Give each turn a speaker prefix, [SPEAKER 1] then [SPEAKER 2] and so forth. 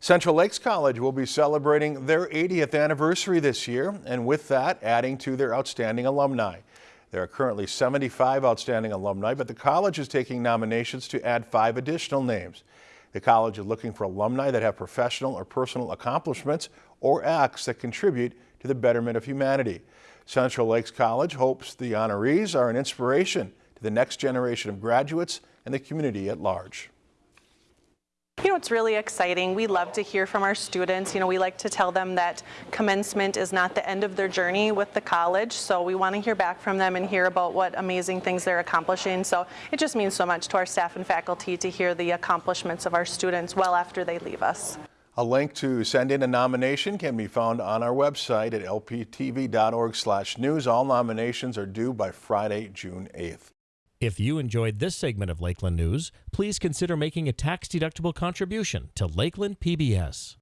[SPEAKER 1] Central Lakes College will be celebrating their 80th anniversary this year, and with that, adding to their outstanding alumni. There are currently 75 outstanding alumni, but the college is taking nominations to add five additional names. The college is looking for alumni that have professional or personal accomplishments or acts that contribute to the betterment of humanity. Central Lakes College hopes the honorees are an inspiration to the next generation of graduates and the community at large.
[SPEAKER 2] You know, it's really exciting. We love to hear from our students. You know, we like to tell them that commencement is not the end of their journey with the college. So we want to hear back from them and hear about what amazing things they're accomplishing. So it just means so much to our staff and faculty to hear the accomplishments of our students well after they leave us.
[SPEAKER 1] A link to send in a nomination can be found on our website at lptv.org/news. All nominations are due by Friday, June 8th.
[SPEAKER 3] If you enjoyed this segment of Lakeland News, please consider making a tax-deductible contribution to Lakeland PBS.